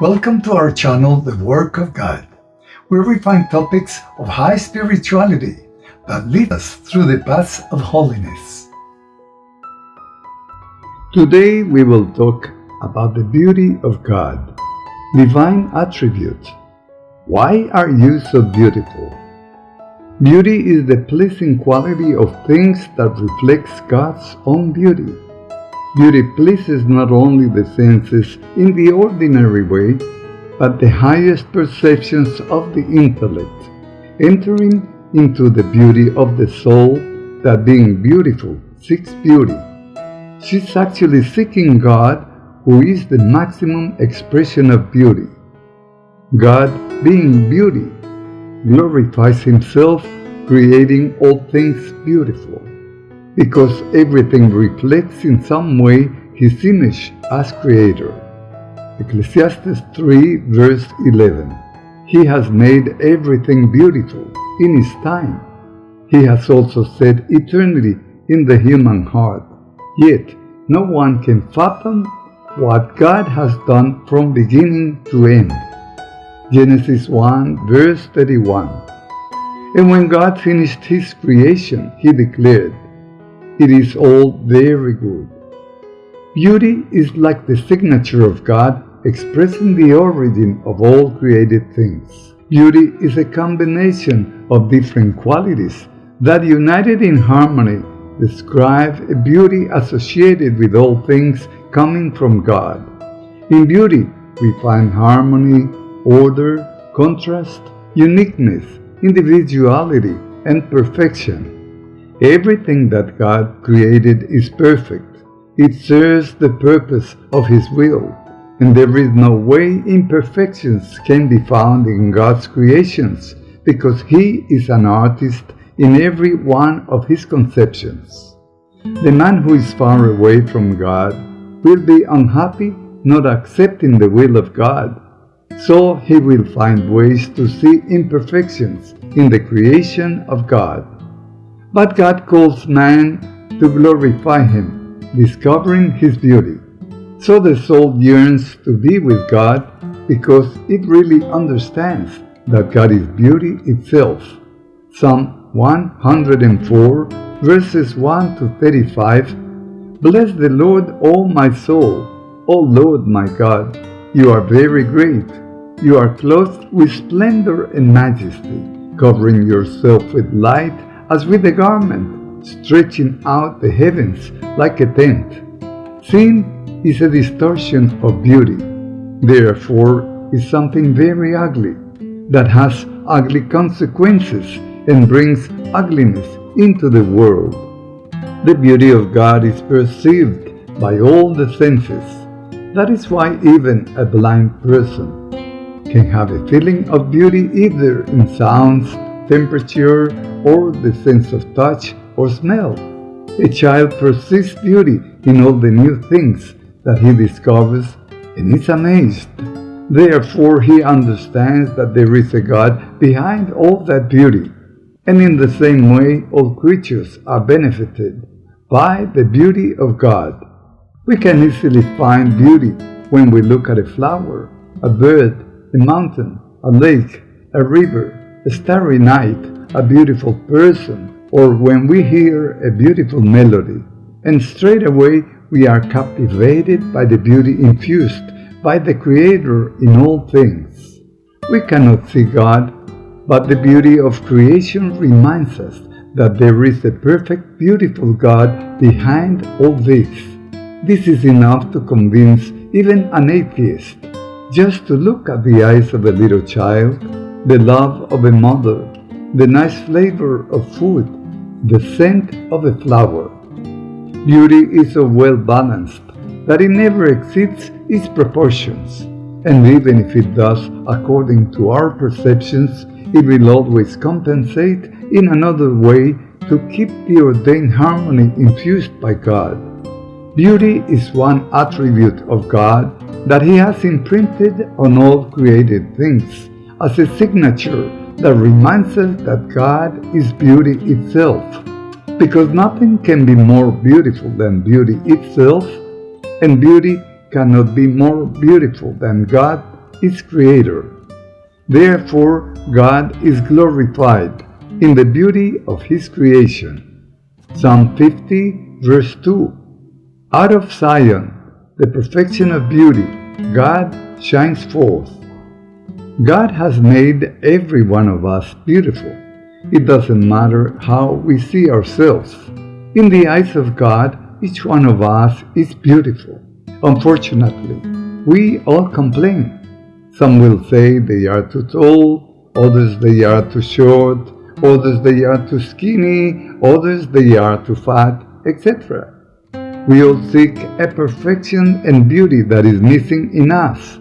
Welcome to our channel, The Work of God, where we find topics of high spirituality that lead us through the paths of holiness. Today we will talk about the beauty of God, divine attributes. Why are you so beautiful? Beauty is the pleasing quality of things that reflects God's own beauty. Beauty pleases not only the senses in the ordinary way, but the highest perceptions of the intellect, entering into the beauty of the soul that being beautiful seeks beauty. She's actually seeking God, who is the maximum expression of beauty. God, being beauty, glorifies Himself, creating all things beautiful because everything reflects in some way his image as creator. Ecclesiastes 3 verse 11 He has made everything beautiful in his time. He has also set eternity in the human heart. Yet no one can fathom what God has done from beginning to end. Genesis 1 verse 31 And when God finished his creation, he declared, it is all very good. Beauty is like the signature of God expressing the origin of all created things. Beauty is a combination of different qualities that united in harmony describe a beauty associated with all things coming from God. In beauty, we find harmony, order, contrast, uniqueness, individuality, and perfection. Everything that God created is perfect. It serves the purpose of His will, and there is no way imperfections can be found in God's creations, because He is an artist in every one of His conceptions. The man who is far away from God will be unhappy not accepting the will of God, so he will find ways to see imperfections in the creation of God. But God calls man to glorify him, discovering his beauty. So the soul yearns to be with God because it really understands that God is beauty itself. Psalm 104 verses 1 to 35 Bless the Lord, O my soul. O Lord my God, you are very great. You are clothed with splendor and majesty, covering yourself with light as with a garment, stretching out the heavens like a tent. Sin is a distortion of beauty, therefore is something very ugly that has ugly consequences and brings ugliness into the world. The beauty of God is perceived by all the senses. That is why even a blind person can have a feeling of beauty either in sounds, temperature, or the sense of touch or smell. A child perceives beauty in all the new things that he discovers and is amazed. Therefore, he understands that there is a God behind all that beauty. And in the same way, all creatures are benefited by the beauty of God. We can easily find beauty when we look at a flower, a bird, a mountain, a lake, a river, starry night, a beautiful person, or when we hear a beautiful melody, and straight away we are captivated by the beauty infused by the Creator in all things. We cannot see God, but the beauty of creation reminds us that there is a perfect, beautiful God behind all this. This is enough to convince even an atheist. Just to look at the eyes of a little child, the love of a mother, the nice flavor of food, the scent of a flower. Beauty is so well balanced that it never exceeds its proportions, and even if it does according to our perceptions, it will always compensate in another way to keep the ordained harmony infused by God. Beauty is one attribute of God that He has imprinted on all created things as a signature that reminds us that God is beauty itself. Because nothing can be more beautiful than beauty itself, and beauty cannot be more beautiful than God its creator. Therefore, God is glorified in the beauty of His creation. Psalm 50, verse 2 Out of Zion, the perfection of beauty, God shines forth. God has made every one of us beautiful. It doesn't matter how we see ourselves. In the eyes of God, each one of us is beautiful. Unfortunately, we all complain. Some will say they are too tall, others they are too short, others they are too skinny, others they are too fat, etc. We all seek a perfection and beauty that is missing in us.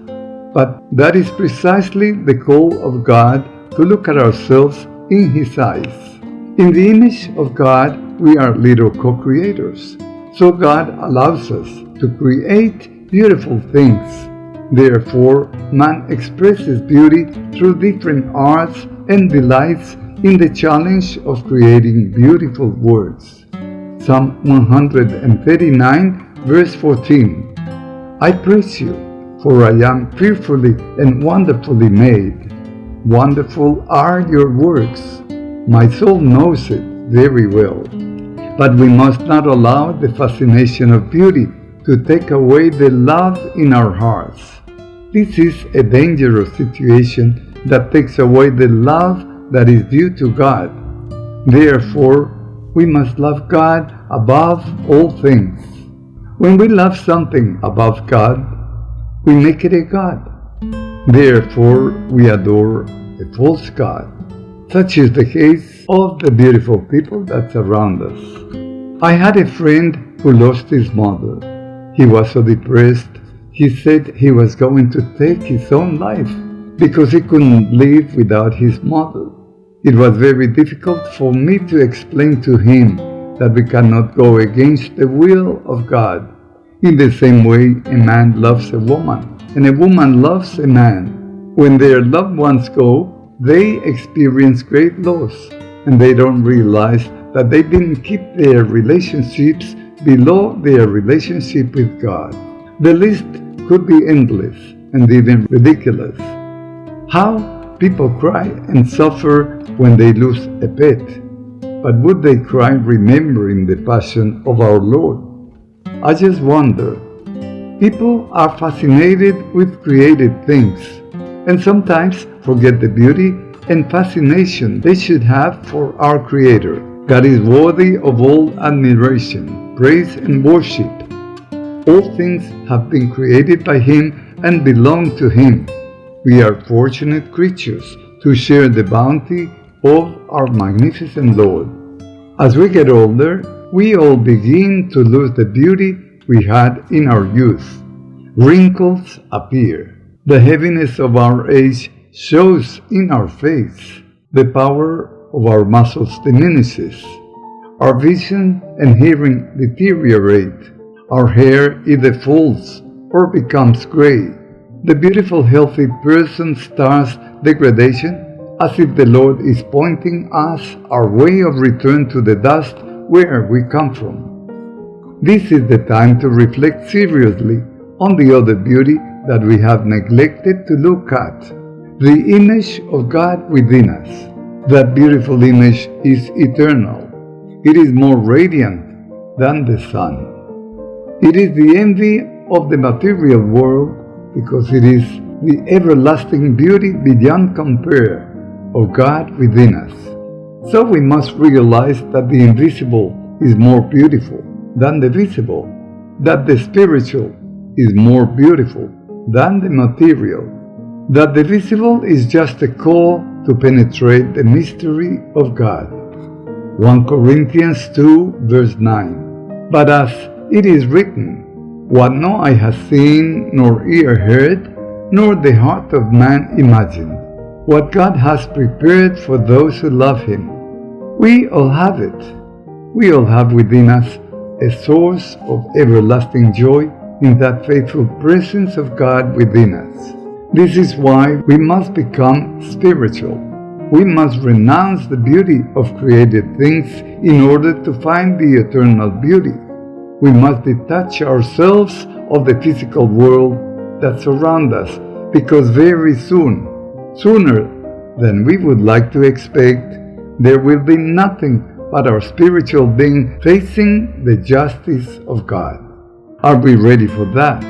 But that is precisely the call of God to look at ourselves in His eyes. In the image of God, we are little co-creators. So God allows us to create beautiful things. Therefore, man expresses beauty through different arts and delights in the challenge of creating beautiful words. Psalm 139, verse 14 I praise you, for I am fearfully and wonderfully made. Wonderful are your works. My soul knows it very well. But we must not allow the fascination of beauty to take away the love in our hearts. This is a dangerous situation that takes away the love that is due to God. Therefore, we must love God above all things. When we love something above God, we make it a God. Therefore, we adore a false God. Such is the case of the beautiful people that surround us. I had a friend who lost his mother. He was so depressed, he said he was going to take his own life because he couldn't live without his mother. It was very difficult for me to explain to him that we cannot go against the will of God. In the same way, a man loves a woman, and a woman loves a man. When their loved ones go, they experience great loss, and they don't realize that they didn't keep their relationships below their relationship with God. The list could be endless and even ridiculous. How People cry and suffer when they lose a pet, but would they cry remembering the passion of our Lord? I just wonder. People are fascinated with created things and sometimes forget the beauty and fascination they should have for our Creator. God is worthy of all admiration, praise, and worship. All things have been created by Him and belong to Him. We are fortunate creatures to share the bounty of our magnificent Lord. As we get older, we all begin to lose the beauty we had in our youth. Wrinkles appear. The heaviness of our age shows in our face. The power of our muscles diminishes. Our vision and hearing deteriorate. Our hair either falls or becomes gray. The beautiful, healthy person starts degradation as if the Lord is pointing us our way of return to the dust where we come from. This is the time to reflect seriously on the other beauty that we have neglected to look at, the image of God within us. That beautiful image is eternal. It is more radiant than the sun. It is the envy of the material world because it is the everlasting beauty beyond compare of God within us. So we must realize that the invisible is more beautiful than the visible, that the spiritual is more beautiful than the material, that the visible is just a call to penetrate the mystery of God. 1 Corinthians 2 verse 9 But as it is written, what no eye has seen, nor ear heard, nor the heart of man imagined. What God has prepared for those who love Him. We all have it. We all have within us a source of everlasting joy in that faithful presence of God within us. This is why we must become spiritual. We must renounce the beauty of created things in order to find the eternal beauty we must detach ourselves of the physical world that surrounds us because very soon, sooner than we would like to expect, there will be nothing but our spiritual being facing the justice of God. Are we ready for that?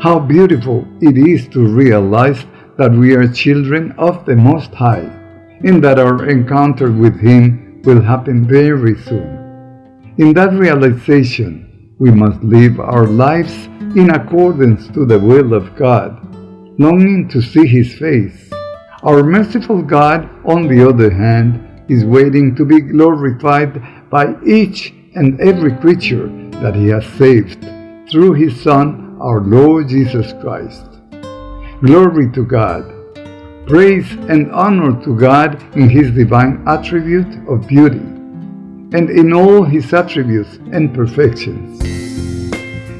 How beautiful it is to realize that we are children of the Most High, and that our encounter with Him will happen very soon. In that realization, we must live our lives in accordance to the will of God, longing to see His face. Our merciful God, on the other hand, is waiting to be glorified by each and every creature that He has saved through His Son, our Lord Jesus Christ. Glory to God. Praise and honor to God in His divine attribute of beauty and in all His attributes and perfections.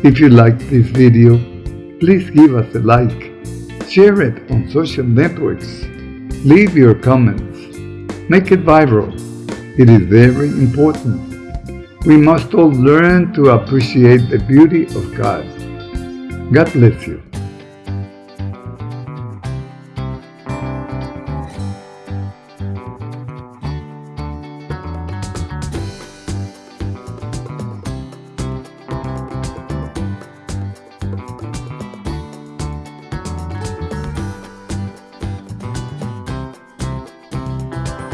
If you liked this video, please give us a like, share it on social networks, leave your comments, make it viral. It is very important. We must all learn to appreciate the beauty of God. God bless you.